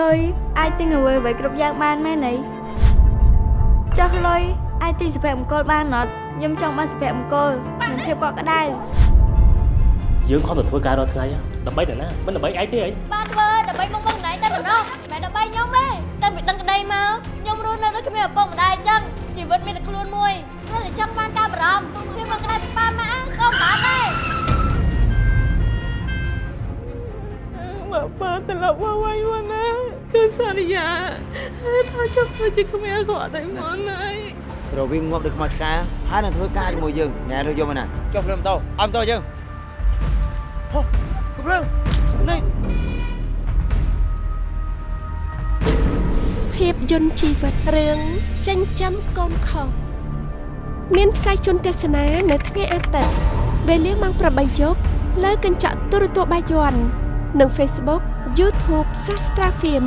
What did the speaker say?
លុយអាចទិញអ្វីអ្វីគ្រប់យ៉ាងបានមែនអីចុះលុយអាចទិញសម្ភារៈមង្គលបានអត់ខ្ញុំចង់បានសម្ភារៈមង្គលនិងភាពកក់ក្ដៅយើងខំទៅធ្វើការរាល់ថ្ងៃហ៎ដើម្បីនរណាមិនដើម្បីឯងទេអីបានធ្វើដើម្បីមកមកណៃតែប៉ុណ្ណោះមិនដើម្បីខ្ញុំទេតែពីដឹងក្តីមកខ្ញុំរស់នៅដូចគ្មានឪពុកម្ដាយអញ្ចឹងជីវិតមានតែខ្លួនមួយគ្រាន់តែចង់បានការបារម្ភភាពមកក្តីពីប៉ាម៉ាក់ក៏មិនបានដែរបើបើត្រឡប់មកវិញមកណា គឺសន្យាថាចង់ធ្វើជាគ្មានគាត់តែមកណៃរវាងងាប់ដូចខ្មោចឆ្កាហើយនឹងធ្វើការជាមួយយើងញ៉ែទៅយកមកណាចុះព្រមតោអមតោយើងហោះព្រមនេះភាពយន្តជីវិតរឿងចិញ្ចឹមកូនខុសមានផ្សាយជូនទស្សនានៅថ្ងៃអាទិត្យវេលាម៉ោង8យប់លើកញ្ចក់ទូរទស្សន៍បាយ័ន និង Facebook YouTube Sastra Film